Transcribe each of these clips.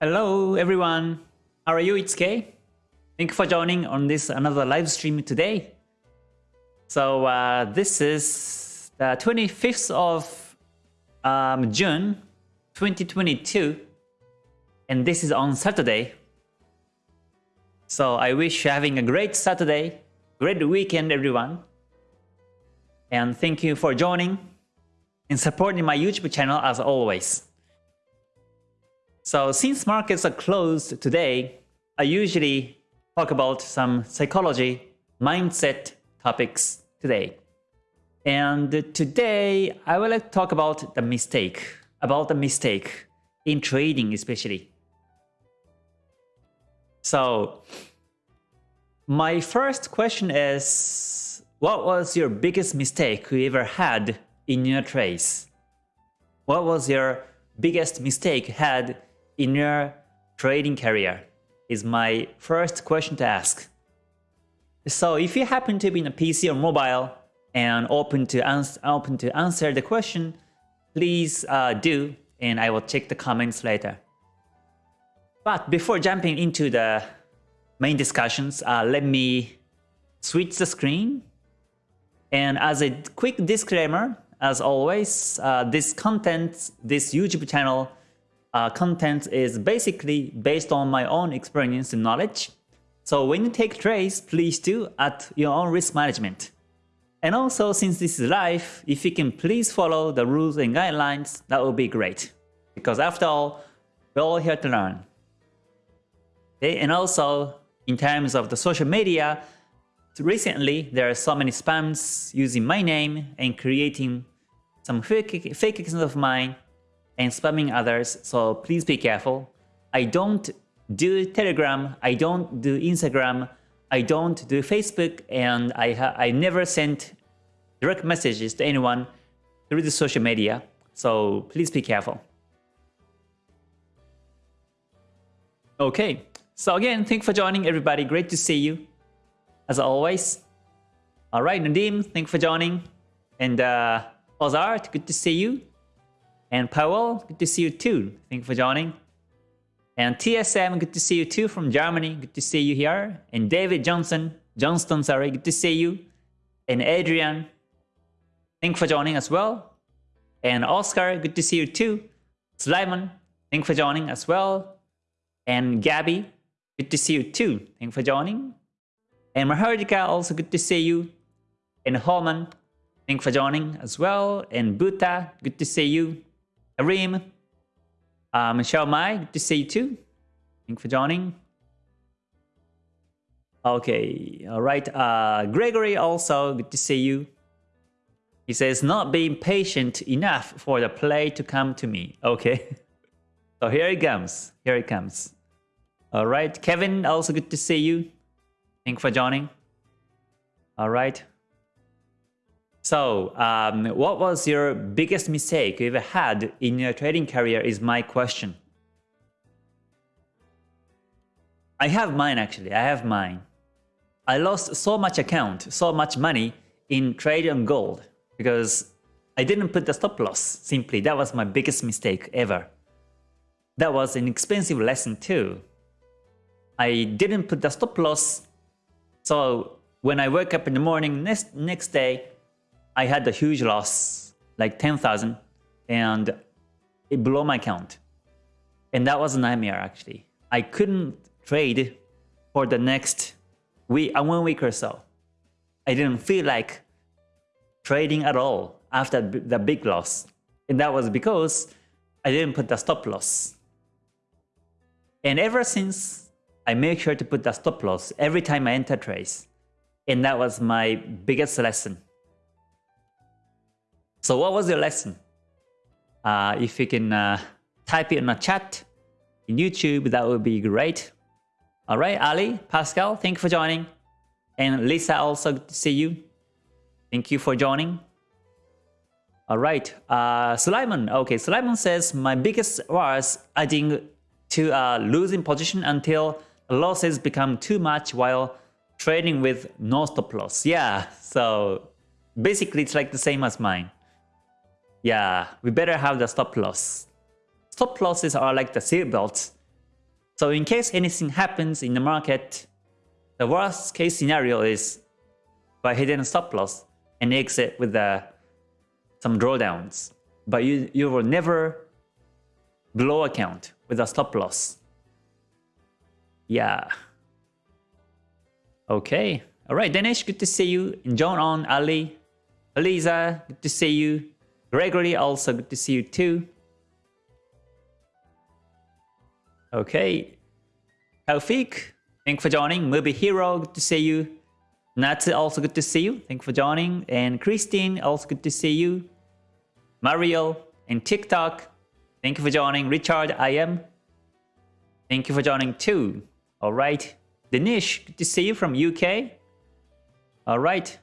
Hello everyone, how are you? It's Kay. Thank you for joining on this another live stream today. So uh, this is the 25th of um, June 2022 and this is on Saturday. So I wish you having a great Saturday, great weekend everyone. And thank you for joining and supporting my YouTube channel as always. So since markets are closed today, I usually talk about some psychology, mindset topics today. And today I will talk about the mistake, about the mistake in trading especially. So my first question is, what was your biggest mistake you ever had in your trades? What was your biggest mistake had in your trading career is my first question to ask. So if you happen to be in a PC or mobile and open to, answer open to answer the question, please uh, do and I will check the comments later. But before jumping into the main discussions, uh, let me switch the screen. And as a quick disclaimer, as always, uh, this content, this YouTube channel uh, content is basically based on my own experience and knowledge. So when you take trades, please do at your own risk management. And also, since this is live, if you can please follow the rules and guidelines, that would be great. Because after all, we're all here to learn. Okay? And also, in terms of the social media, recently there are so many spams using my name and creating some fake, fake accounts of mine and spamming others, so please be careful. I don't do Telegram, I don't do Instagram, I don't do Facebook, and I, I never sent direct messages to anyone through the social media, so please be careful. Okay, so again, thanks for joining everybody, great to see you, as always. Alright, Nadim, thanks for joining, and uh, Ozart, good to see you. And Powell, good to see you too. Thank you for joining. And TSM, good to see you too from Germany. Good to see you here. And David Johnson, Johnston, sorry, good to see you. And Adrian, thank you for joining as well. And Oscar, good to see you too. Slimon, thank you for joining as well. And Gabby, good to see you too. Thank you for joining. And Mahardika, also good to see you. And Holman, thank you for joining as well. And Buta, good to see you. Arim, uh, Michelle Mai, good to see you too. Thank you for joining. Okay, all right. Uh, Gregory also, good to see you. He says, not being patient enough for the play to come to me. Okay. so here it comes. Here it comes. All right. Kevin, also good to see you. Thank you for joining. All right. So, um, what was your biggest mistake you ever had in your trading career is my question. I have mine actually, I have mine. I lost so much account, so much money in trade on gold because I didn't put the stop loss, simply. That was my biggest mistake ever. That was an expensive lesson too. I didn't put the stop loss, so when I woke up in the morning next, next day, I had a huge loss, like 10,000, and it blew my account. And that was a nightmare actually. I couldn't trade for the next week, one week or so. I didn't feel like trading at all after the big loss. And that was because I didn't put the stop loss. And ever since, I make sure to put the stop loss every time I enter trades. And that was my biggest lesson. So what was your lesson? Uh, if you can uh, type it in the chat in YouTube, that would be great. All right, Ali, Pascal, thank you for joining. And Lisa, also see you. Thank you for joining. All right, uh. Okay, Sulaiman says, my biggest was adding to a losing position until losses become too much while trading with no stop loss. Yeah, so basically it's like the same as mine. Yeah, we better have the stop loss. Stop losses are like the seat belts So in case anything happens in the market, the worst case scenario is by hitting a stop loss and exit with uh, some drawdowns. But you, you will never blow account with a stop loss. Yeah. Okay. All right, Danish, good to see you. And John on, Ali, Eliza, good to see you. Gregory, also good to see you too. Okay. Taufik, thank you for joining. Movie Hero, good to see you. Natsu, also good to see you. Thank you for joining. And Christine, also good to see you. Mario and TikTok, thank you for joining. Richard, I am. Thank you for joining too. All right. Danish, good to see you from UK. All right.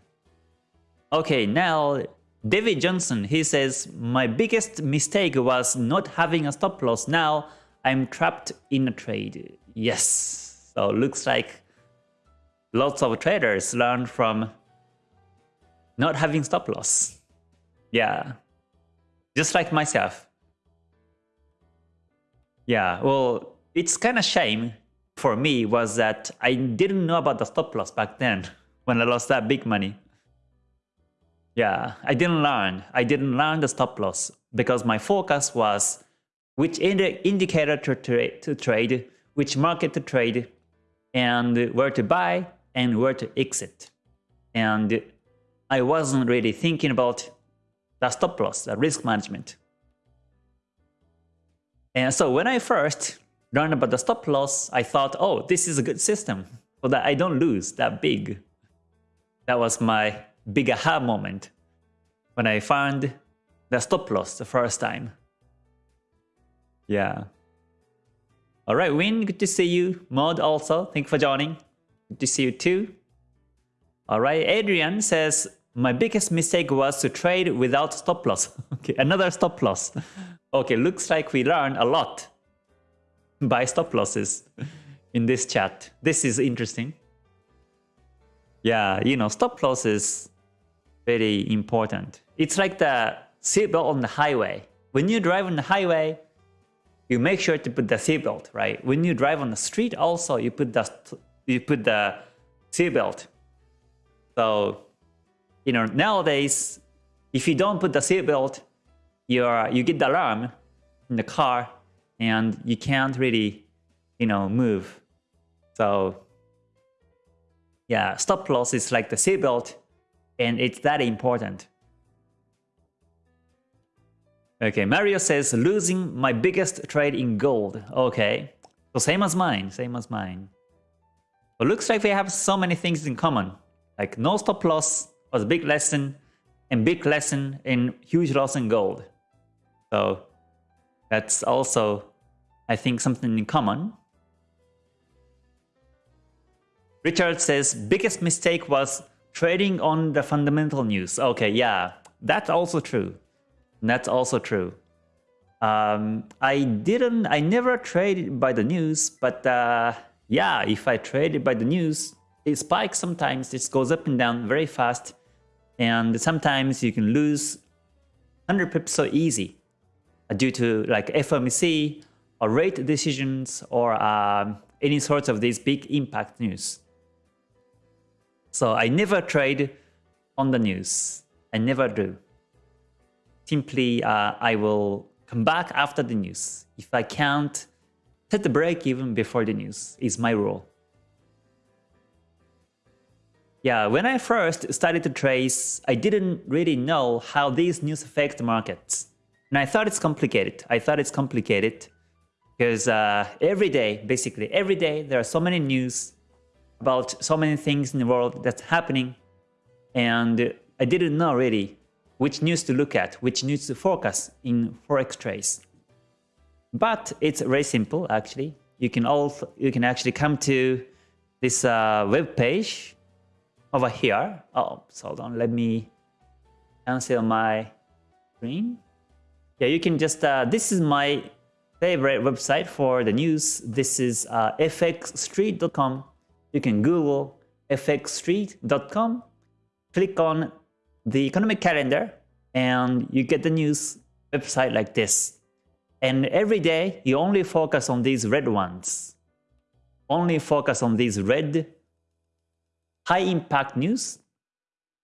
Okay, now David Johnson, he says, my biggest mistake was not having a stop loss. Now I'm trapped in a trade. Yes. So looks like lots of traders learn from not having stop loss. Yeah. Just like myself. Yeah, well, it's kind of shame for me was that I didn't know about the stop loss back then when I lost that big money. Yeah, I didn't learn. I didn't learn the stop loss because my focus was which indi indicator to, tra to trade, which market to trade, and where to buy and where to exit. And I wasn't really thinking about the stop loss, the risk management. And so when I first learned about the stop loss, I thought, oh, this is a good system so that I don't lose that big. That was my big aha moment when I found the stop loss the first time. Yeah. All right, Win, good to see you. Mod also, thank you for joining. Good to see you too. All right, Adrian says, my biggest mistake was to trade without stop loss. okay, another stop loss. okay, looks like we learned a lot by stop losses in this chat. This is interesting. Yeah, you know, stop loss is very important. It's like the seatbelt on the highway. When you drive on the highway, you make sure to put the seatbelt, right? When you drive on the street also, you put the you put the seatbelt. So, you know, nowadays, if you don't put the seatbelt, you are you get the alarm in the car and you can't really, you know, move. So, yeah, stop loss is like the seatbelt and it's that important. Okay, Mario says, losing my biggest trade in gold. Okay, so same as mine, same as mine. But looks like we have so many things in common. Like no stop loss was a big lesson, and big lesson in huge loss in gold. So that's also, I think, something in common. Richard says, biggest mistake was trading on the fundamental news. Okay, yeah, that's also true. That's also true. Um, I didn't, I never traded by the news, but uh, yeah, if I traded by the news, it spikes sometimes, it goes up and down very fast, and sometimes you can lose 100 pips so easy uh, due to like FOMC or rate decisions or um, any sorts of these big impact news. So I never trade on the news. I never do. Simply, uh, I will come back after the news. If I can't set the break even before the news is my rule. Yeah, when I first started to trace, I didn't really know how these news affect markets. And I thought it's complicated. I thought it's complicated because uh, every day, basically every day, there are so many news about so many things in the world that's happening and I didn't know really which news to look at, which news to focus in Forex trades. But it's very simple actually. You can also you can actually come to this uh, web page over here. Oh, hold on, let me cancel my screen. Yeah, you can just uh, this is my favorite website for the news. This is uh, fxstreet.com you can Google fxstreet.com, click on the economic calendar, and you get the news website like this. And every day, you only focus on these red ones. only focus on these red high impact news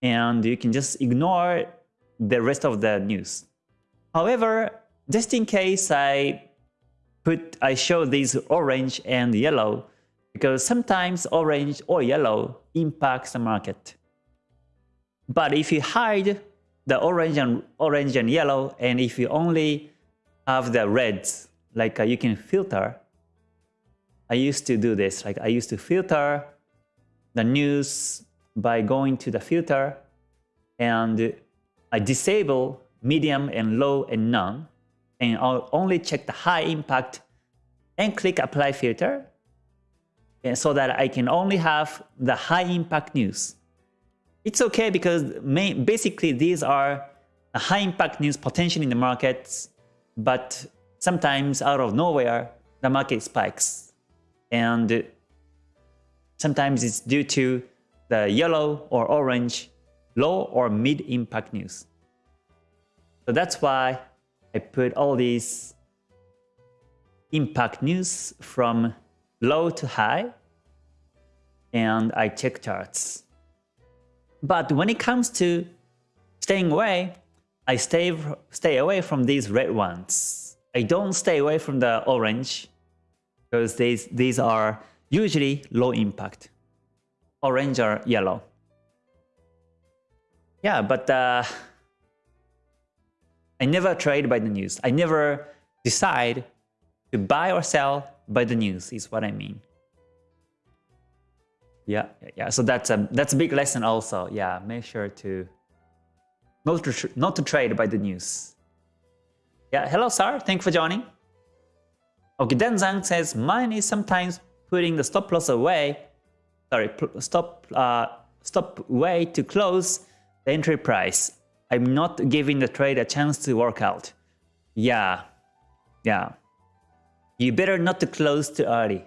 and you can just ignore the rest of the news. However, just in case I put I show these orange and yellow because sometimes orange or yellow impacts the market. But if you hide the orange and orange and yellow and if you only have the reds like uh, you can filter I used to do this like I used to filter the news by going to the filter and I disable medium and low and none and I'll only check the high impact and click apply filter so that I can only have the high impact news. It's okay because basically these are high impact news potential in the markets, but sometimes out of nowhere the market spikes and sometimes it's due to the yellow or orange low or mid impact news. So that's why I put all these impact news from low to high and I check charts. But when it comes to staying away, I stay, stay away from these red ones. I don't stay away from the orange because these, these are usually low impact. Orange or yellow. Yeah, but uh, I never trade by the news. I never decide to buy or sell by the news is what I mean. Yeah, yeah. So that's a that's a big lesson also. Yeah, make sure to not to not to trade by the news. Yeah, hello sir. Thank you for joining. Okay, Dan Zhang says mine is sometimes putting the stop loss away. Sorry, stop uh, stop way to close the entry price. I'm not giving the trade a chance to work out. Yeah, yeah. You better not to close too early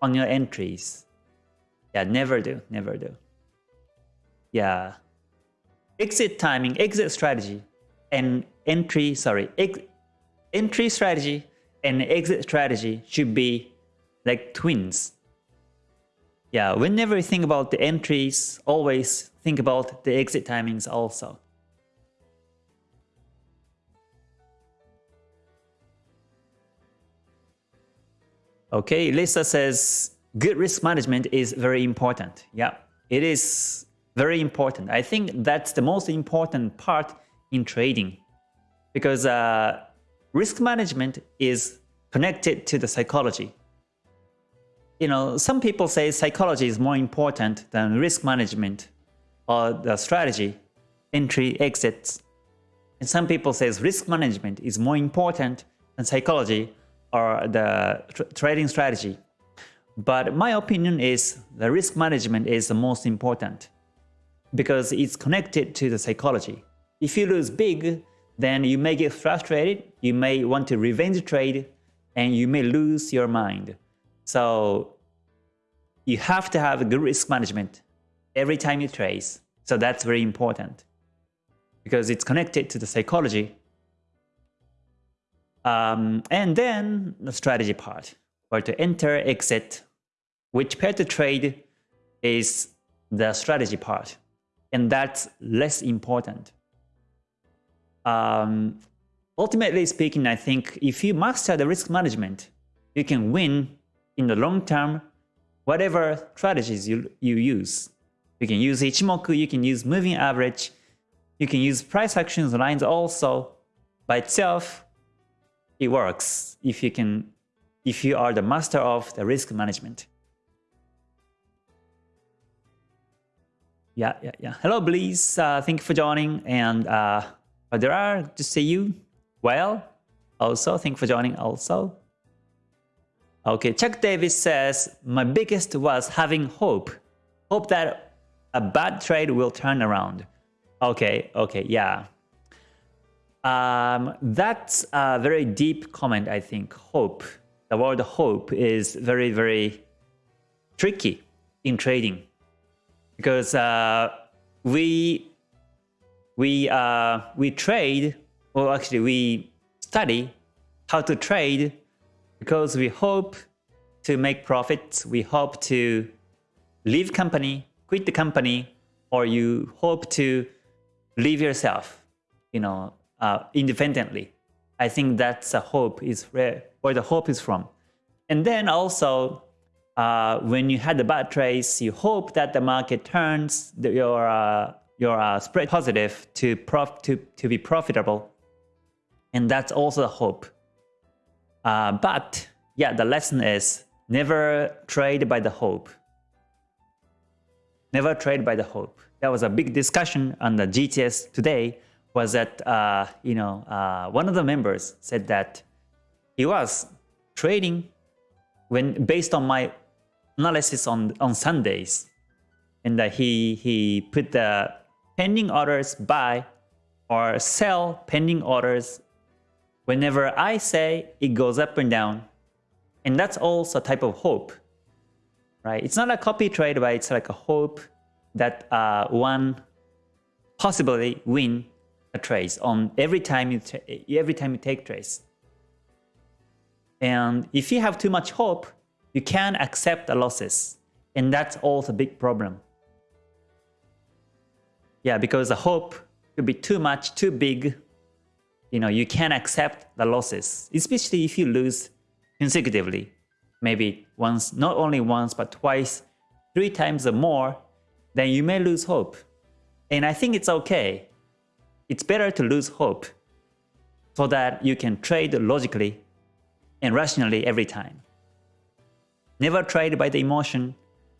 on your entries. Yeah, never do, never do. Yeah. Exit timing, exit strategy, and entry, sorry, ex entry strategy and exit strategy should be like twins. Yeah, whenever you think about the entries, always think about the exit timings also. Okay, Lisa says good risk management is very important. Yeah, it is very important. I think that's the most important part in trading because uh, risk management is connected to the psychology. You know, some people say psychology is more important than risk management or the strategy, entry, exits. And some people say risk management is more important than psychology or the tr trading strategy. But my opinion is the risk management is the most important because it's connected to the psychology. If you lose big, then you may get frustrated, you may want to revenge trade, and you may lose your mind. So you have to have good risk management every time you trade. So that's very important because it's connected to the psychology. Um, and then the strategy part, where to enter, exit, which pair to trade is the strategy part. And that's less important. Um, ultimately speaking, I think if you master the risk management, you can win in the long term whatever strategies you, you use. You can use Ichimoku, you can use moving average, you can use price actions lines also. By itself, it works if you can if you are the master of the risk management. Yeah, yeah, yeah. Hello, Bliss. Uh, thank you for joining. And uh, there are to see you. Well, also, thank you for joining also. Okay, Chuck Davis says, my biggest was having hope. Hope that a bad trade will turn around. Okay, okay, yeah. Um, that's a very deep comment, I think. Hope. The word hope is very, very tricky in trading because uh, we we uh, we trade, or actually we study how to trade because we hope to make profits. We hope to leave company, quit the company, or you hope to leave yourself, you know, uh, independently. I think that's a hope is where, where the hope is from. And then also, uh, when you had the bad trades, you hope that the market turns the, your uh, your uh, spread positive to prof to to be profitable, and that's also the hope. Uh, but yeah, the lesson is never trade by the hope. Never trade by the hope. That was a big discussion on the GTS today. Was that uh, you know uh, one of the members said that he was trading when based on my analysis on on Sundays, and that he he put the pending orders buy or sell pending orders whenever I say it goes up and down, and that's also a type of hope, right? It's not a copy trade, but it's like a hope that uh, one possibly win a trade on every time you every time you take trace. And if you have too much hope, you can't accept the losses. And that's also a big problem. Yeah, because the hope could be too much, too big. You know, you can't accept the losses, especially if you lose consecutively. Maybe once, not only once, but twice, three times or more, then you may lose hope. And I think it's okay. It's better to lose hope so that you can trade logically and rationally every time. Never trade by the emotion,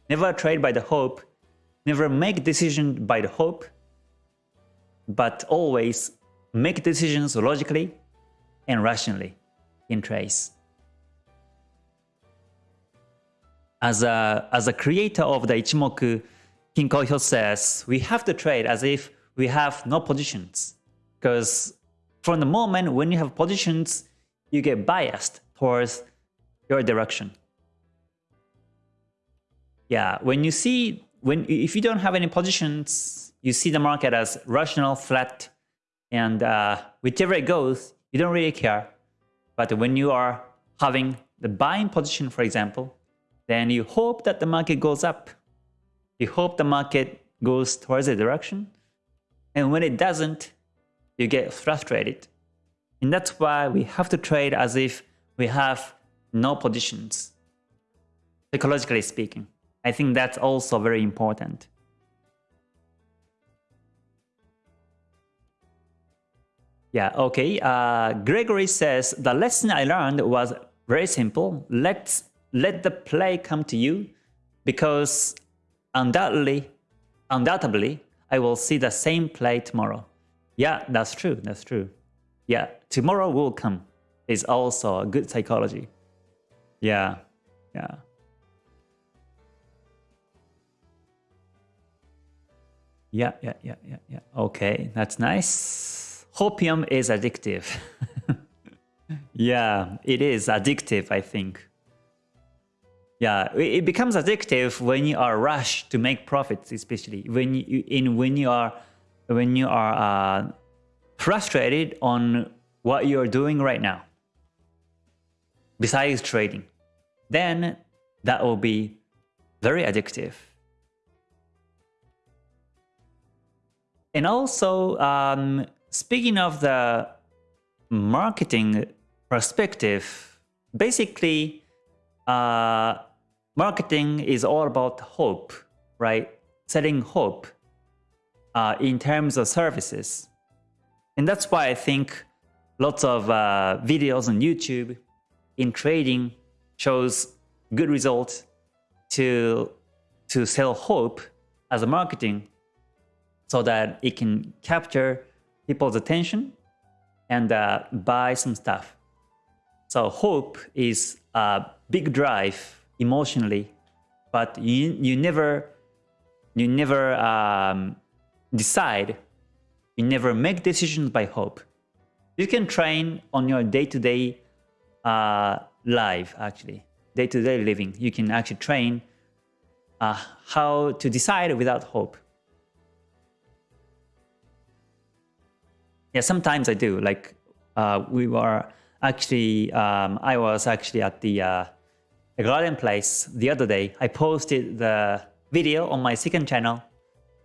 never trade by the hope, never make decision by the hope, but always make decisions logically and rationally in trades. As a, as a creator of the Ichimoku, Kinko Hyo says, we have to trade as if we have no positions. Because from the moment when you have positions, you get biased towards your direction yeah, when you see, when if you don't have any positions, you see the market as rational, flat, and uh, whichever it goes, you don't really care. But when you are having the buying position, for example, then you hope that the market goes up. You hope the market goes towards a direction. And when it doesn't, you get frustrated. And that's why we have to trade as if we have no positions, psychologically speaking. I think that's also very important. Yeah, okay. Uh, Gregory says, the lesson I learned was very simple. Let's let the play come to you because undoubtedly, undoubtedly, I will see the same play tomorrow. Yeah, that's true. That's true. Yeah, tomorrow will come is also a good psychology. Yeah, yeah. Yeah, yeah, yeah, yeah, yeah. Okay, that's nice. Hopium is addictive. yeah, it is addictive, I think. Yeah, it becomes addictive when you are rushed to make profits, especially when you in when you are when you are uh, frustrated on what you're doing right now. Besides trading, then that will be very addictive. And also, um, speaking of the marketing perspective, basically, uh, marketing is all about hope, right? Selling hope uh, in terms of services. And that's why I think lots of uh, videos on YouTube in trading shows good results to, to sell hope as a marketing so that it can capture people's attention and uh, buy some stuff. So hope is a big drive emotionally, but you, you never, you never um, decide, you never make decisions by hope. You can train on your day-to-day -day, uh, life, actually, day-to-day -day living. You can actually train uh, how to decide without hope. Yeah, sometimes I do. Like uh, we were actually, um, I was actually at the the garden place the other day. I posted the video on my second channel.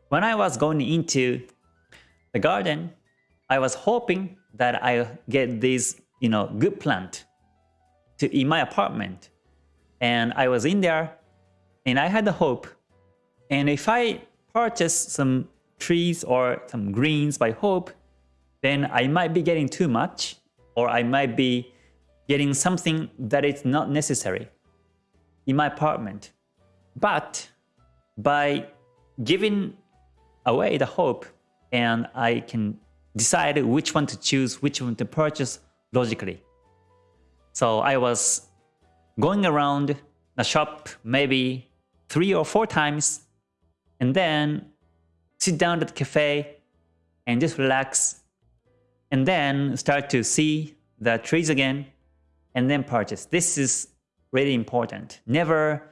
When I was going into the garden, I was hoping that I get this, you know, good plant to in my apartment. And I was in there and I had the hope. And if I purchase some trees or some greens by hope, then I might be getting too much or I might be getting something that is not necessary in my apartment. But by giving away the hope and I can decide which one to choose, which one to purchase logically. So I was going around the shop maybe three or four times and then sit down at the cafe and just relax and then start to see the trees again and then purchase. This is really important. Never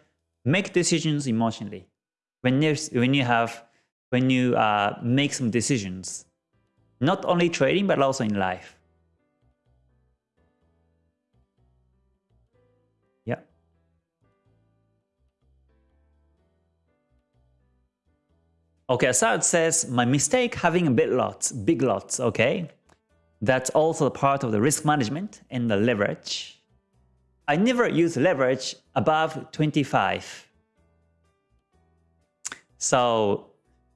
make decisions emotionally. When, when you have, when you uh, make some decisions, not only trading but also in life. Yeah. Okay, Assad says, my mistake having a big lots, big lots, okay? That's also part of the risk management and the leverage. I never use leverage above 25. So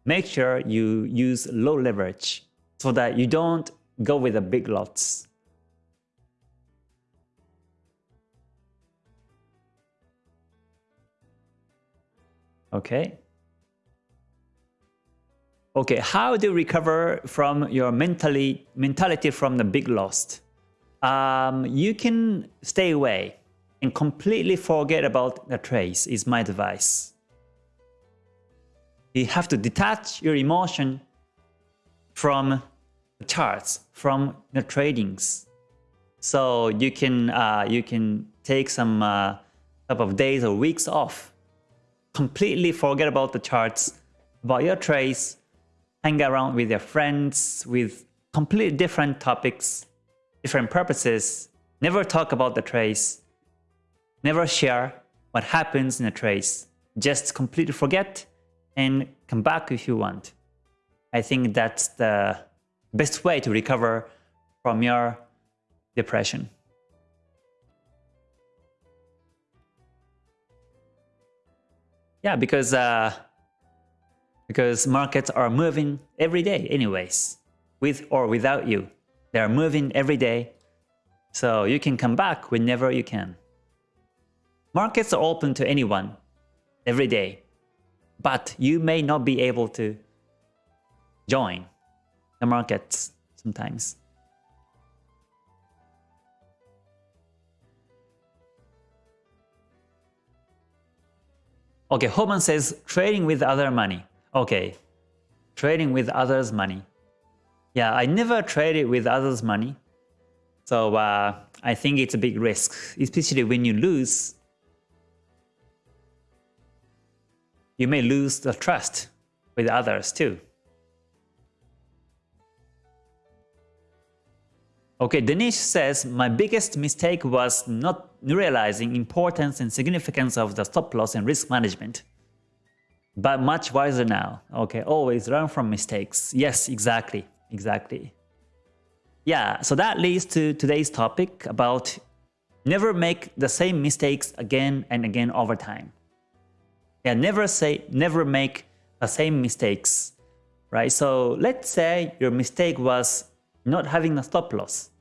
make sure you use low leverage so that you don't go with the big lots. Okay. Okay, how do you recover from your mentally mentality from the big loss? Um, you can stay away and completely forget about the trace is my advice. You have to detach your emotion from the charts, from the tradings. So you can uh, you can take some uh, couple of days or weeks off. Completely forget about the charts, about your trades, hang around with your friends with completely different topics, different purposes, never talk about the trace, never share what happens in a trace, just completely forget and come back if you want. I think that's the best way to recover from your depression. Yeah, because uh, because markets are moving every day anyways, with or without you. They are moving every day, so you can come back whenever you can. Markets are open to anyone every day, but you may not be able to join the markets sometimes. Okay, Homan says trading with other money. Okay, trading with others' money. Yeah, I never traded with others' money. So uh, I think it's a big risk, especially when you lose. You may lose the trust with others too. Okay, Danish says, my biggest mistake was not realizing importance and significance of the stop loss and risk management but much wiser now. Okay, always learn from mistakes. Yes, exactly, exactly. Yeah, so that leads to today's topic about never make the same mistakes again and again over time. Yeah, never say, never make the same mistakes, right? So let's say your mistake was not having a stop loss.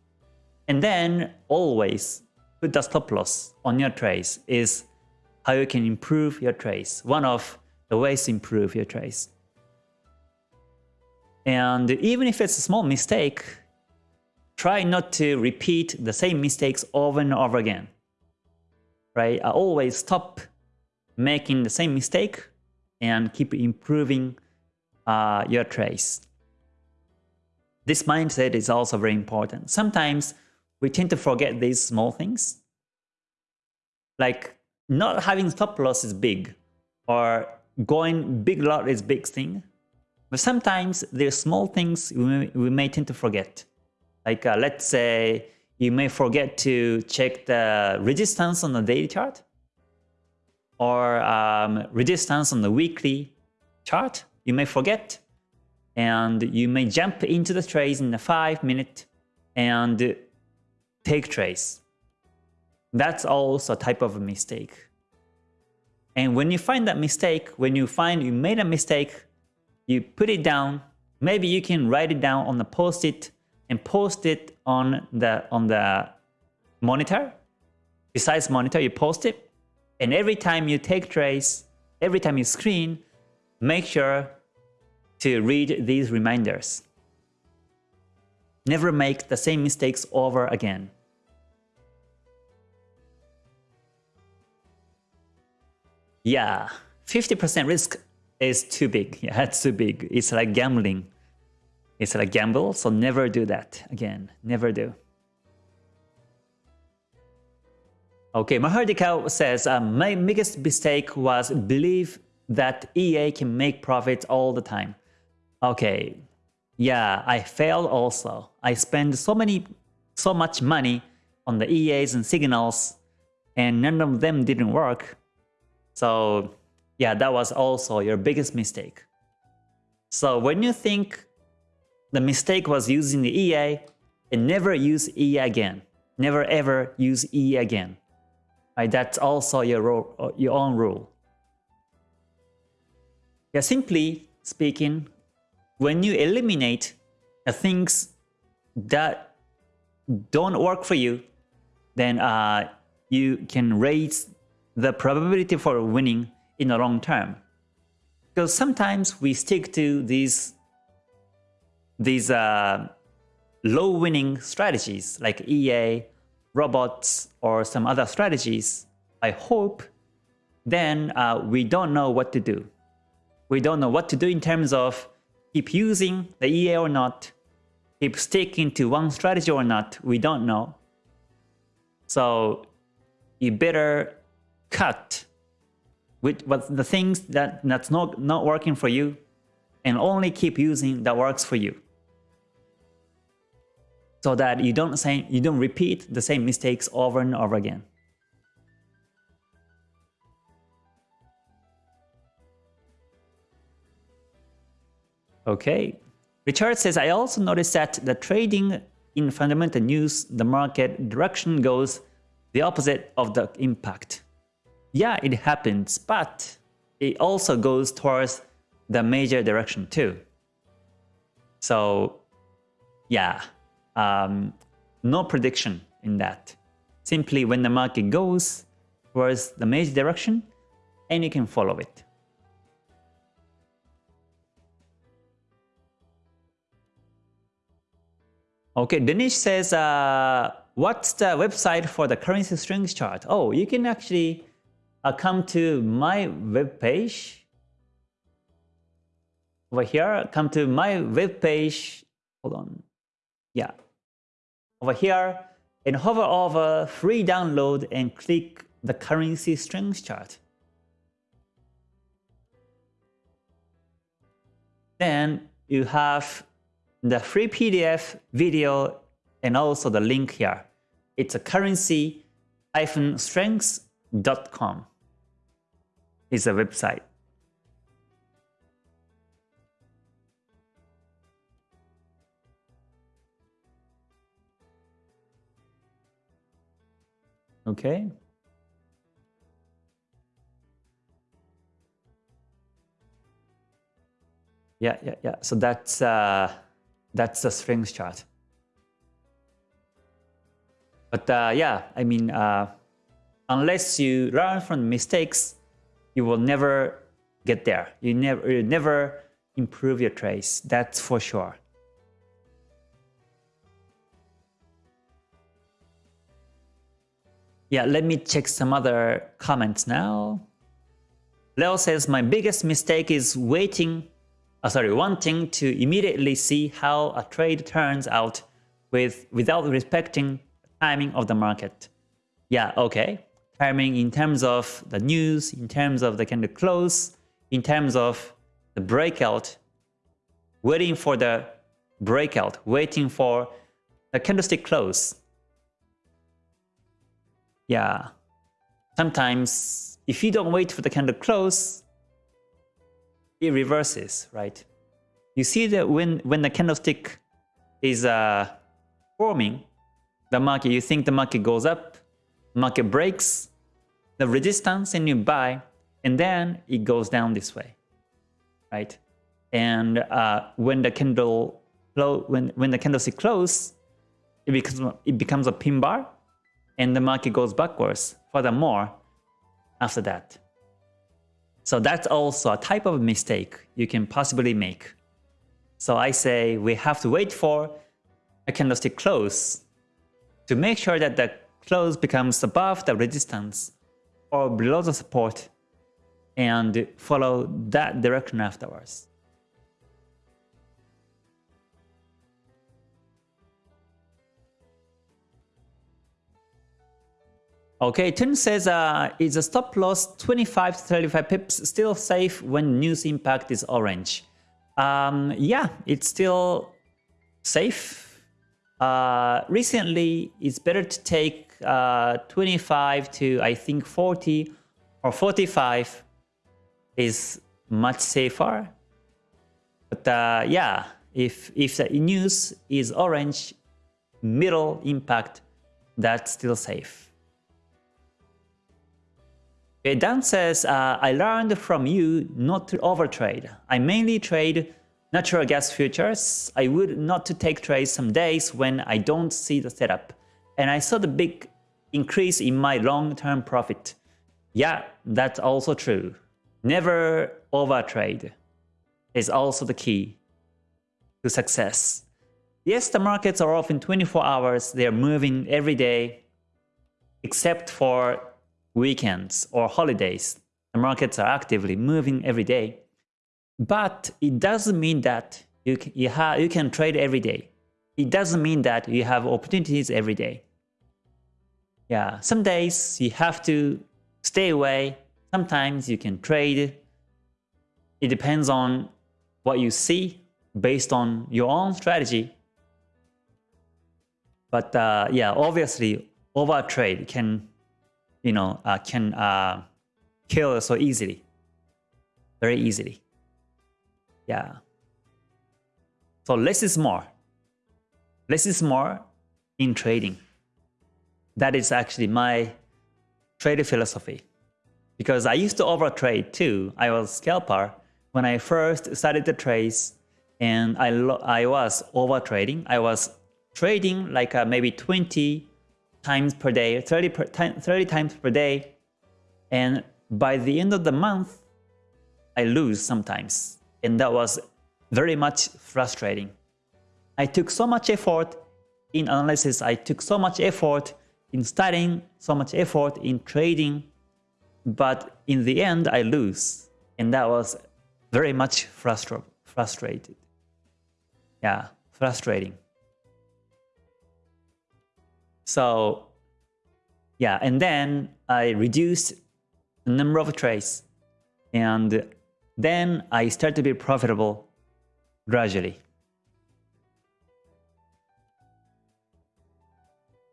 And then always put the stop loss on your trades is how you can improve your trades. One of the ways to improve your trades. And even if it's a small mistake, try not to repeat the same mistakes over and over again. Right? I always stop making the same mistake and keep improving uh, your trades. This mindset is also very important. Sometimes we tend to forget these small things. Like not having stop loss is big or going big lot is big thing. But sometimes there's small things we may, we may tend to forget. Like uh, let's say you may forget to check the resistance on the daily chart. Or um, resistance on the weekly chart, you may forget and you may jump into the trades in the 5 minute and take trades. That's also a type of a mistake. And when you find that mistake, when you find you made a mistake, you put it down. Maybe you can write it down on the post-it and post it on the on the monitor. Besides monitor, you post it. And every time you take trades, every time you screen, make sure to read these reminders. Never make the same mistakes over again. Yeah, 50% risk is too big. Yeah, it's too big. It's like gambling. It's like gamble, so never do that again. Never do. Okay, Mahardika says, um, my biggest mistake was believe that EA can make profits all the time. Okay, yeah, I failed also. I spent so many, so much money on the EAs and signals, and none of them didn't work. So yeah, that was also your biggest mistake. So when you think the mistake was using the EA, and never use EA again. Never ever use EA again. Right? That's also your, your own rule. Yeah, simply speaking, when you eliminate the things that don't work for you, then uh, you can raise the probability for winning in the long term. Because sometimes we stick to these these uh, low winning strategies like EA, robots, or some other strategies. I hope then uh, we don't know what to do. We don't know what to do in terms of keep using the EA or not, keep sticking to one strategy or not, we don't know. So you better cut with what the things that that's not not working for you and only keep using that works for you so that you don't say you don't repeat the same mistakes over and over again Okay. Richard says, I also noticed that the trading in fundamental news, the market direction goes the opposite of the impact. Yeah, it happens, but it also goes towards the major direction too. So yeah, um, no prediction in that. Simply when the market goes towards the major direction, and you can follow it. Okay, Danish says, uh, what's the website for the currency strength chart? Oh, you can actually uh, come to my web page. Over here, come to my web page. Hold on. Yeah. Over here, and hover over free download and click the currency strength chart. Then you have the free PDF video and also the link here. It's a currency-strengths.com is a website. Okay. Yeah, yeah, yeah. So that's uh, that's the strength chart. But uh, yeah, I mean, uh, unless you learn from mistakes, you will never get there. You never, you never improve your trades. That's for sure. Yeah, let me check some other comments now. Leo says, my biggest mistake is waiting uh, sorry, wanting to immediately see how a trade turns out with without respecting timing of the market. Yeah, okay. Timing in terms of the news, in terms of the candle close, in terms of the breakout, waiting for the breakout, waiting for the candlestick close. Yeah, sometimes if you don't wait for the candle close, it reverses, right? You see that when, when the candlestick is uh, forming, the market, you think the market goes up, market breaks the resistance and you buy, and then it goes down this way, right? And uh, when the candle when when the candlestick close, it becomes it becomes a pin bar, and the market goes backwards. Furthermore, after that. So that's also a type of mistake you can possibly make. So I say we have to wait for a candlestick close to make sure that the close becomes above the resistance or below the support and follow that direction afterwards. Okay, Tim says, uh, is a stop loss 25 to 35 pips still safe when news impact is orange? Um, yeah, it's still safe. Uh, recently, it's better to take uh, 25 to I think 40 or 45 is much safer. But uh, yeah, if if the news is orange, middle impact, that's still safe. Dan says, uh, I learned from you not to overtrade. I mainly trade natural gas futures. I would not to take trades some days when I don't see the setup. And I saw the big increase in my long-term profit. Yeah, that's also true. Never overtrade is also the key to success. Yes, the markets are off in 24 hours. They're moving every day, except for weekends or holidays, the markets are actively moving every day. But it doesn't mean that you can, you, have you can trade every day. It doesn't mean that you have opportunities every day. Yeah, some days you have to stay away. Sometimes you can trade. It depends on what you see based on your own strategy. But uh, yeah, obviously, over trade can you know, uh, can uh, kill so easily, very easily. Yeah. So less is more. Less is more in trading. That is actually my trading philosophy. Because I used to overtrade too. I was scalper when I first started the trades and I, I was overtrading. I was trading like uh, maybe 20 times per day, 30, per, 30 times per day. And by the end of the month, I lose sometimes. And that was very much frustrating. I took so much effort in analysis, I took so much effort in studying, so much effort in trading, but in the end I lose. And that was very much frustra frustrated. Yeah, frustrating. So yeah, and then I reduced the number of trades and then I start to be profitable gradually.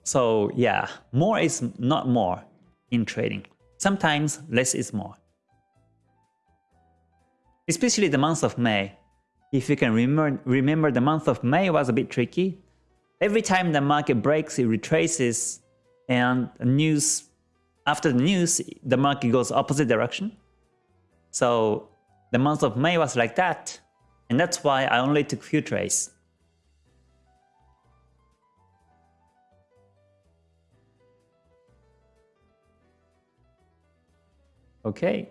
So yeah, more is not more in trading. Sometimes less is more. Especially the month of May. If you can remember, remember the month of May was a bit tricky. Every time the market breaks, it retraces, and news after the news, the market goes opposite direction. So the month of May was like that, and that's why I only took few trades. Okay.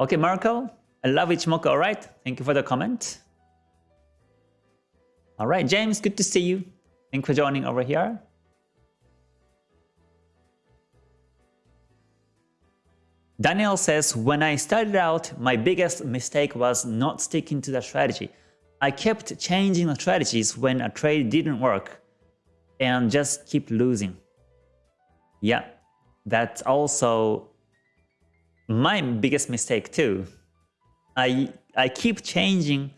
Okay, Marco, I love Ichimoku, alright? Thank you for the comment. All right, James, good to see you. Thanks for joining over here. Daniel says, when I started out, my biggest mistake was not sticking to the strategy. I kept changing the strategies when a trade didn't work and just keep losing. Yeah, that's also my biggest mistake too. I, I keep changing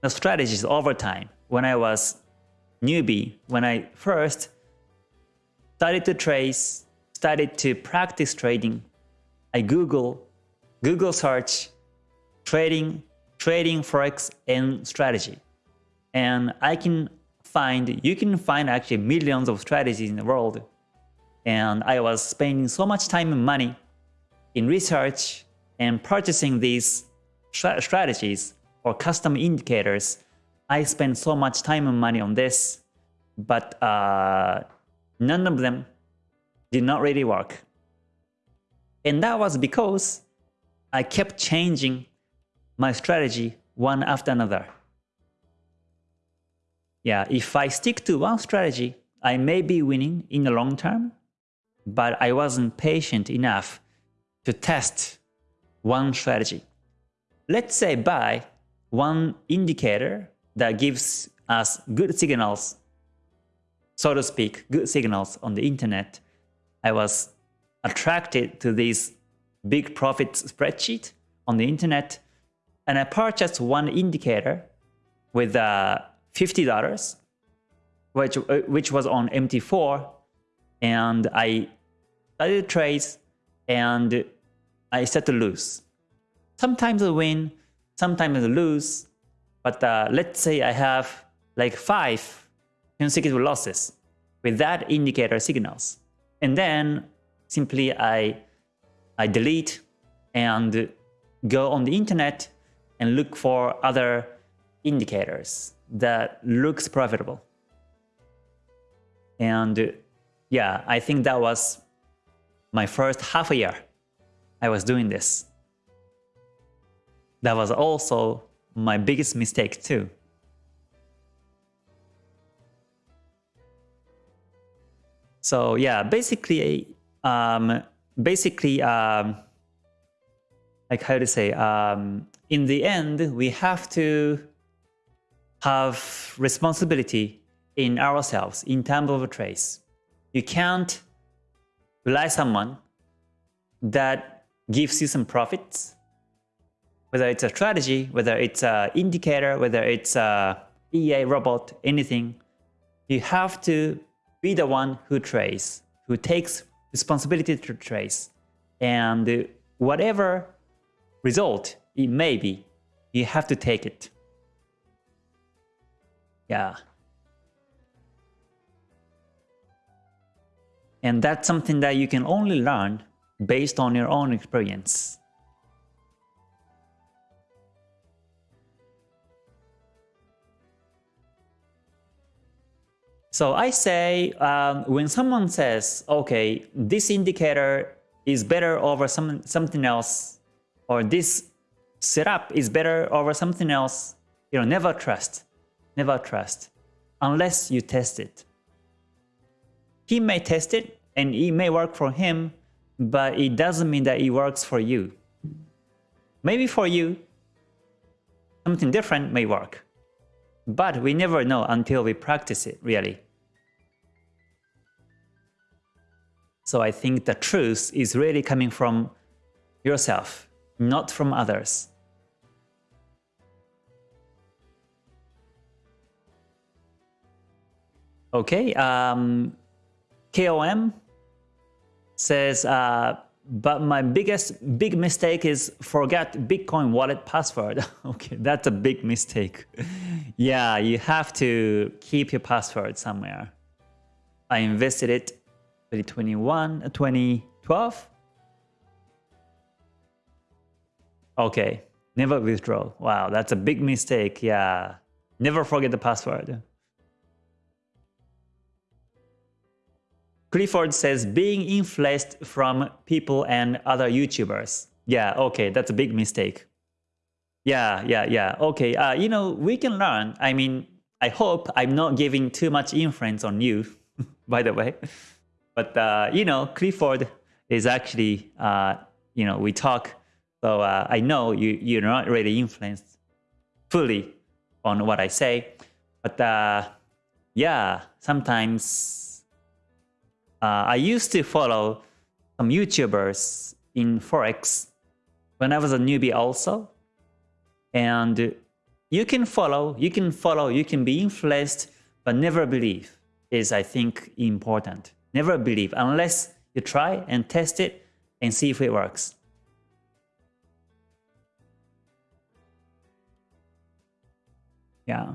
the strategies over time when I was newbie, when I first started to trace, started to practice trading, I Google, Google search trading, trading forex and strategy. And I can find, you can find actually millions of strategies in the world. And I was spending so much time and money in research and purchasing these strategies or custom indicators. I spent so much time and money on this, but uh, none of them did not really work. And that was because I kept changing my strategy one after another. Yeah, if I stick to one strategy, I may be winning in the long term, but I wasn't patient enough to test one strategy. Let's say buy one indicator that gives us good signals, so to speak, good signals on the internet. I was attracted to this big profit spreadsheet on the internet and I purchased one indicator with uh, $50 which, uh, which was on MT4 and I started trades and I start to lose. Sometimes I win, sometimes I lose, but uh, let's say I have like five consecutive losses with that indicator signals. And then simply I, I delete and go on the internet and look for other indicators that looks profitable. And yeah, I think that was my first half a year I was doing this. That was also my biggest mistake too. So yeah, basically, um, basically, um, like how to say, um, in the end, we have to have responsibility in ourselves in terms of a trace. You can't rely someone that gives you some profits, whether it's a strategy, whether it's an indicator, whether it's a EA robot, anything. You have to be the one who trace, who takes responsibility to trace. And whatever result it may be, you have to take it. Yeah. And that's something that you can only learn based on your own experience. So I say um, when someone says, okay, this indicator is better over some, something else, or this setup is better over something else, you know, never trust. Never trust. Unless you test it. He may test it and it may work for him, but it doesn't mean that it works for you. Maybe for you, something different may work. But we never know until we practice it, really. So I think the truth is really coming from yourself, not from others. Okay, um, KOM says, uh, but my biggest big mistake is forget Bitcoin wallet password. okay, that's a big mistake. yeah, you have to keep your password somewhere. I invested it 2021, uh, 2012. Okay, never withdraw. Wow, that's a big mistake. Yeah, never forget the password. Clifford says being influenced from people and other YouTubers. Yeah, okay, that's a big mistake. Yeah, yeah, yeah. Okay, uh, you know, we can learn. I mean, I hope I'm not giving too much influence on you, by the way. But, uh, you know, Clifford is actually, uh, you know, we talk. So uh, I know you, you're not really influenced fully on what I say. But uh, yeah, sometimes uh, I used to follow some YouTubers in Forex when I was a newbie also. And you can follow, you can follow, you can be influenced, but never believe is, I think, important. Never believe unless You try and test it and see if it works. Yeah.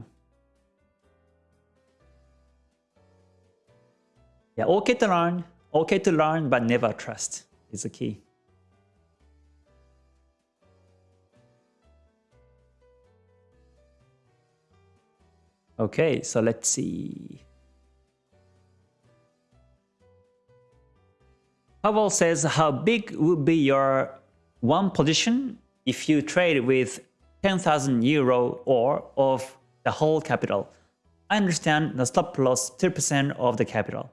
Yeah, okay to learn, okay to learn, but never trust is the key. Okay, so let's see. Pavel says, how big would be your one position if you trade with 10,000 euro or of the whole capital? I understand the stop loss 3% of the capital.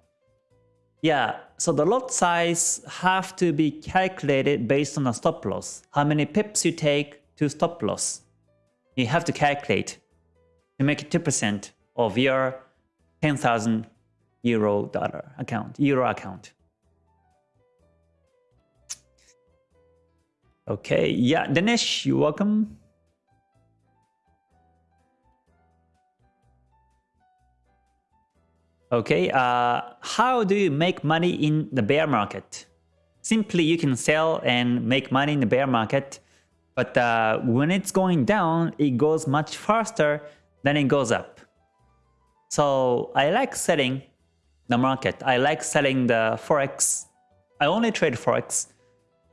Yeah, so the lot size have to be calculated based on a stop loss. How many pips you take to stop loss. You have to calculate to make it 2% of your 10,000 euro dollar account, euro account. Okay, yeah, Dinesh, you're welcome. Okay, uh, how do you make money in the bear market? Simply, you can sell and make money in the bear market, but uh, when it's going down, it goes much faster than it goes up. So I like selling the market. I like selling the Forex. I only trade Forex.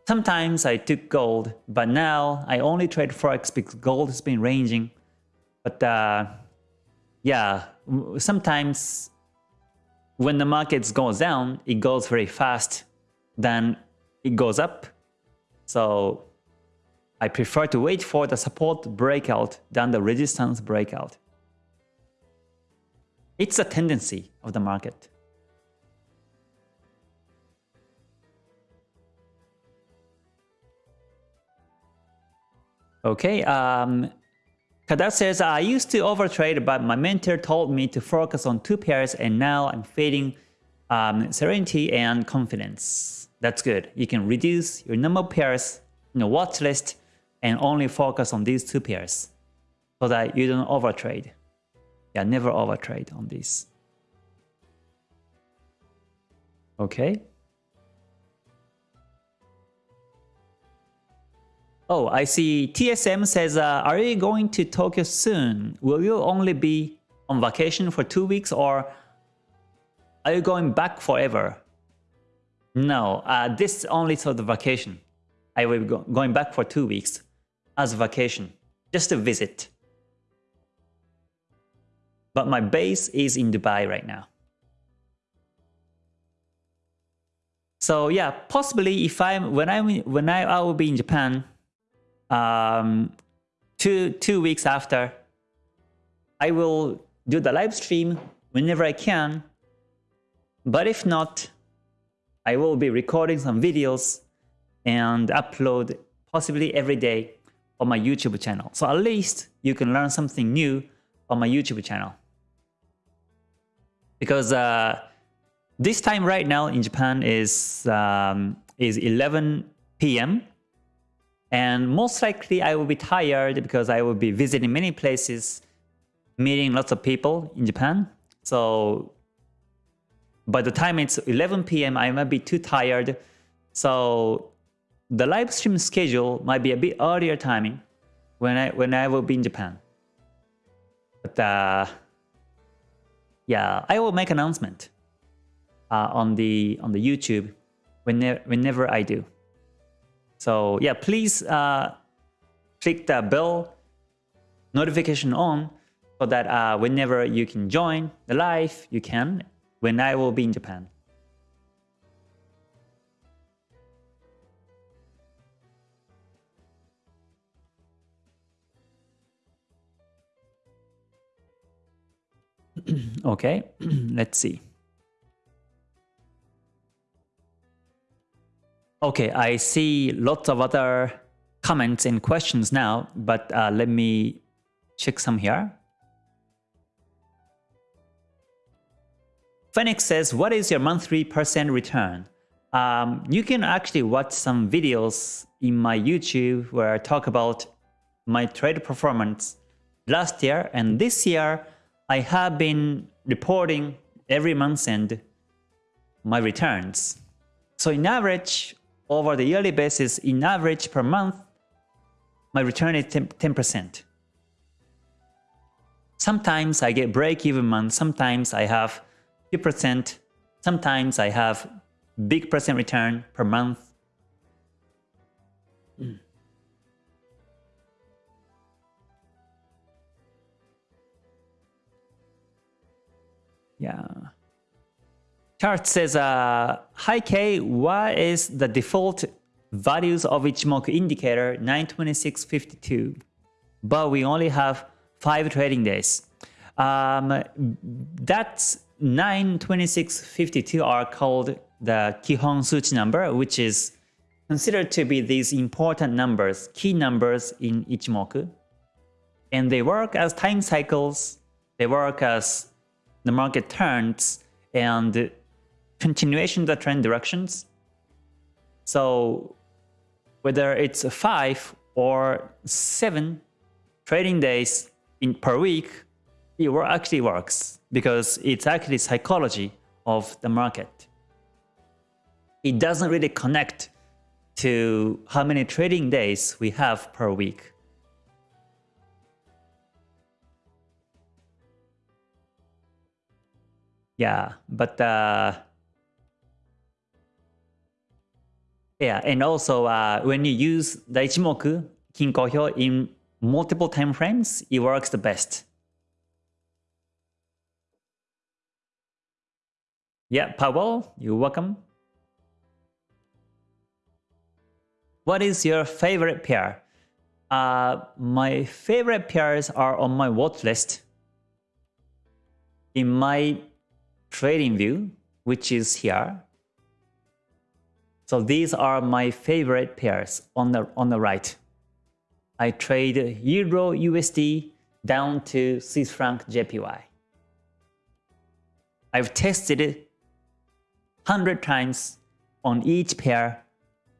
Sometimes I took gold, but now I only trade Forex because gold has been ranging. But uh, yeah, sometimes when the market goes down, it goes very fast, then it goes up. So I prefer to wait for the support breakout than the resistance breakout. It's a tendency of the market. Okay, um, Kadar says, I used to overtrade, but my mentor told me to focus on two pairs and now I'm fading um, serenity and confidence. That's good. You can reduce your number of pairs in your watch list and only focus on these two pairs so that you don't overtrade. Yeah, never overtrade on this. Okay. Oh, I see TSM says, uh, are you going to Tokyo soon? Will you only be on vacation for two weeks or are you going back forever? No, uh, this only for the vacation. I will be go going back for two weeks as a vacation, just a visit. But my base is in Dubai right now. So yeah, possibly if I'm when I when I, I will be in Japan, um, two two weeks after, I will do the live stream whenever I can. But if not, I will be recording some videos and upload possibly every day on my YouTube channel. So at least you can learn something new on my YouTube channel. Because uh, this time right now in Japan is um, is 11 p.m. And most likely I will be tired because I will be visiting many places, meeting lots of people in Japan. So by the time it's 11 p.m., I might be too tired. So the live stream schedule might be a bit earlier timing when I when I will be in Japan. But uh, yeah, I will make announcement uh, on the on the YouTube whenever whenever I do. So yeah, please uh, click the bell notification on so that uh, whenever you can join the live, you can when I will be in Japan. okay, let's see. Okay, I see lots of other comments and questions now, but uh, let me check some here. Phoenix says, what is your monthly percent return? Um, you can actually watch some videos in my YouTube where I talk about my trade performance last year and this year I have been reporting every month and my returns. So in average, over the yearly basis, in average per month, my return is 10%. Sometimes I get break-even month, sometimes I have 2%, sometimes I have big percent return per month. Mm. Yeah. Chart says, uh, Hi K, what is the default values of Ichimoku indicator 92652? But we only have 5 trading days. Um, that's 92652 are called the Kihon Suchi number, which is considered to be these important numbers, key numbers in Ichimoku. And they work as time cycles, they work as the market turns and continuation of the trend directions. So whether it's 5 or 7 trading days in per week, it actually works because it's actually psychology of the market. It doesn't really connect to how many trading days we have per week. Yeah, but uh, yeah, and also uh, when you use the Ichimoku Kinko in multiple time frames, it works the best. Yeah, Powell, you're welcome. What is your favorite pair? Uh, my favorite pairs are on my watch list. In my trading view, which is here. So these are my favorite pairs on the on the right. I trade Euro USD down to Swiss franc JPY. I've tested it 100 times on each pair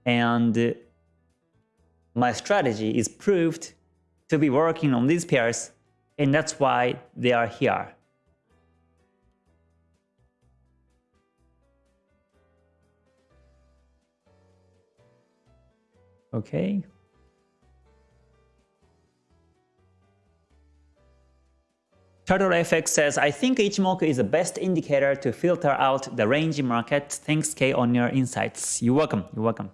and my strategy is proved to be working on these pairs and that's why they are here. Okay. Turtle FX says, I think Ichimoku is the best indicator to filter out the range market. Thanks K on your insights. You're welcome. You're welcome.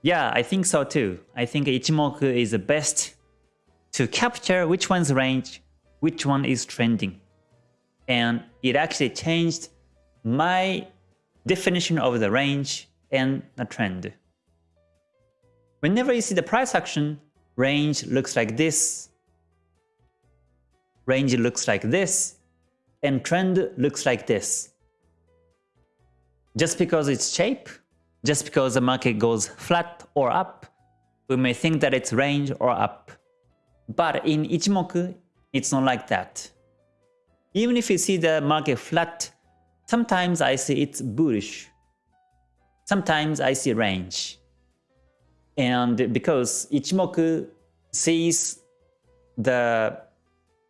Yeah, I think so too. I think Ichimoku is the best to capture which one's range, which one is trending. And it actually changed my definition of the range and the trend. Whenever you see the price action, range looks like this, range looks like this, and trend looks like this. Just because it's shape, just because the market goes flat or up, we may think that it's range or up. But in Ichimoku, it's not like that. Even if you see the market flat, sometimes I see it's bullish. Sometimes I see range. And because Ichimoku sees the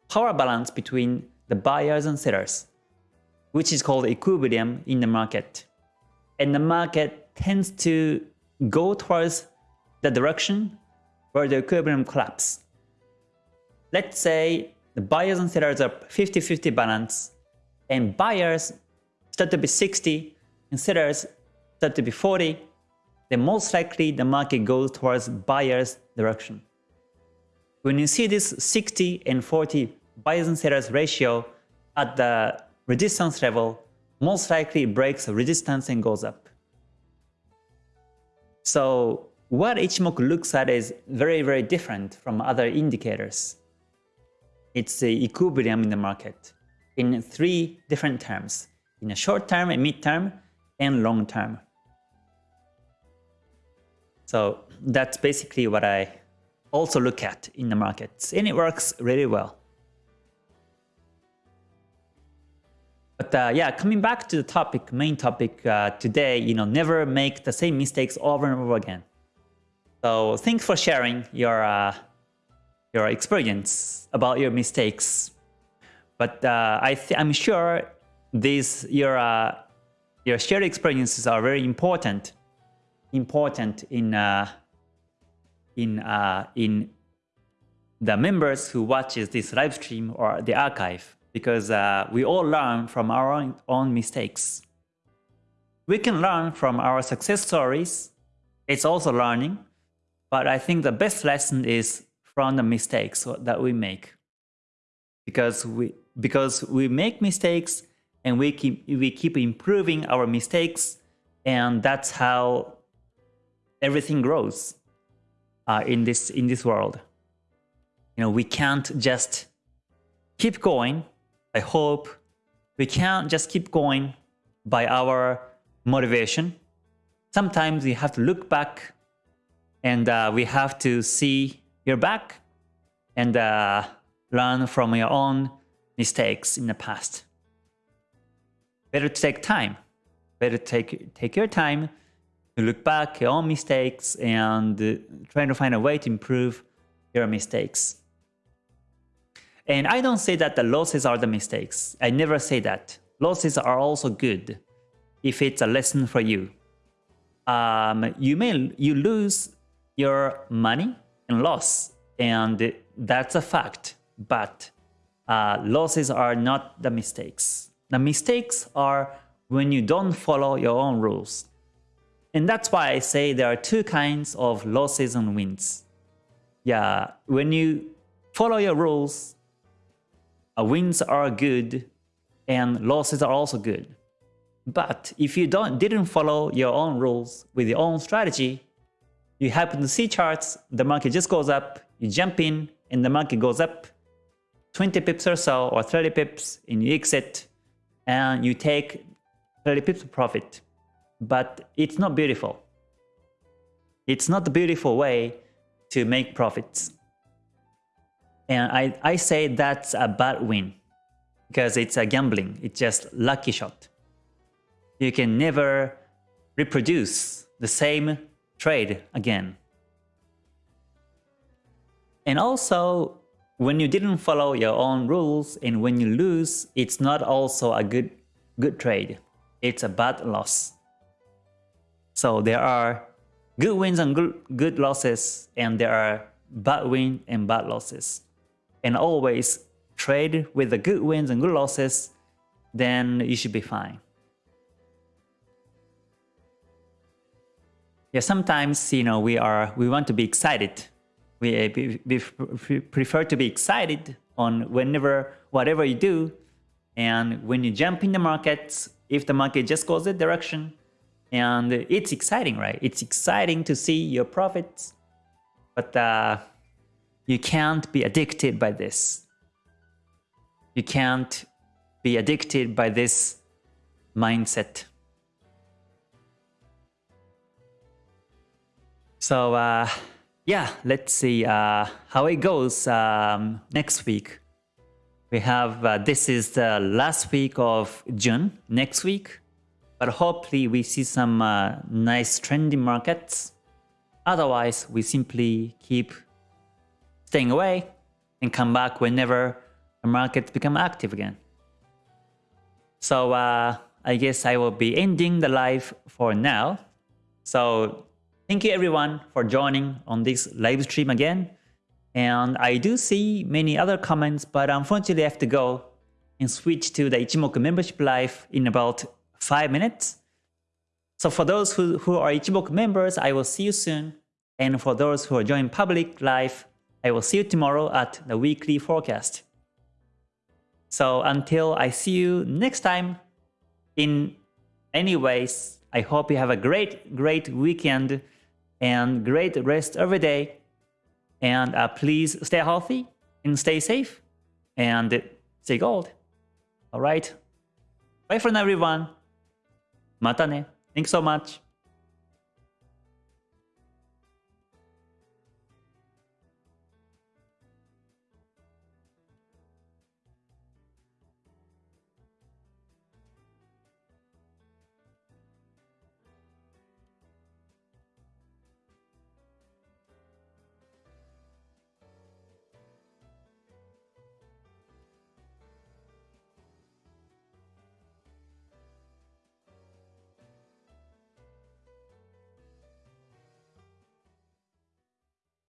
power balance between the buyers and sellers, which is called equilibrium in the market. And the market tends to go towards the direction where the equilibrium collapse. Let's say the buyers and sellers are 50-50 balance, and buyers start to be 60 and sellers start to be 40, then most likely the market goes towards buyer's direction. When you see this 60 and 40 buyers and sellers ratio at the resistance level, most likely it breaks the resistance and goes up. So what Ichimoku looks at is very, very different from other indicators. It's the equilibrium in the market in three different terms, in a short term, a mid term, and long term. So that's basically what I also look at in the markets, and it works really well. But uh, yeah, coming back to the topic, main topic uh, today, you know, never make the same mistakes over and over again. So thanks for sharing your uh, your experience about your mistakes. But uh, I I'm sure these your uh, your shared experiences are very important, important in uh, in uh, in the members who watches this live stream or the archive because uh, we all learn from our own, own mistakes. We can learn from our success stories. It's also learning, but I think the best lesson is from the mistakes that we make because we because we make mistakes and we keep we keep improving our mistakes and that's how everything grows uh, in this in this world. You know we can't just keep going i hope. We can't just keep going by our motivation. Sometimes we have to look back and uh, we have to see your back and uh, learn from your own mistakes in the past. Better to take time. Better take take your time look back your own mistakes and uh, trying to find a way to improve your mistakes. And I don't say that the losses are the mistakes. I never say that. Losses are also good if it's a lesson for you. Um, you may you lose your money and loss, and that's a fact. But uh, losses are not the mistakes. The mistakes are when you don't follow your own rules. And that's why I say there are two kinds of losses and wins. Yeah, when you follow your rules, uh, wins are good and losses are also good. But if you don't didn't follow your own rules with your own strategy, you happen to see charts, the market just goes up, you jump in, and the market goes up 20 pips or so, or 30 pips, and you exit, and you take 30 pips of profit. But it's not beautiful. It's not the beautiful way to make profits. And I, I say that's a bad win because it's a gambling. It's just lucky shot. You can never reproduce the same trade again. And also, when you didn't follow your own rules and when you lose, it's not also a good, good trade. It's a bad loss. So there are good wins and good, good losses and there are bad wins and bad losses. And always trade with the good wins and good losses, then you should be fine. Yeah, sometimes, you know, we are, we want to be excited we, uh, we prefer to be excited on whenever, whatever you do. And when you jump in the market, if the market just goes that direction, and it's exciting, right? It's exciting to see your profits, but uh, you can't be addicted by this. You can't be addicted by this mindset. So, uh, yeah, let's see uh, how it goes um, next week. We have, uh, this is the last week of June, next week. But hopefully we see some uh, nice trending markets. Otherwise, we simply keep staying away and come back whenever the markets become active again. So uh, I guess I will be ending the live for now. So Thank you everyone for joining on this live stream again. And I do see many other comments, but unfortunately I have to go and switch to the Ichimoku membership live in about 5 minutes. So for those who, who are Ichimoku members, I will see you soon. And for those who are joining public live, I will see you tomorrow at the weekly forecast. So until I see you next time, in any ways, I hope you have a great, great weekend and great rest every day. And uh, please stay healthy and stay safe and stay gold. All right. Bye for now, everyone. Mata ne. Thanks so much.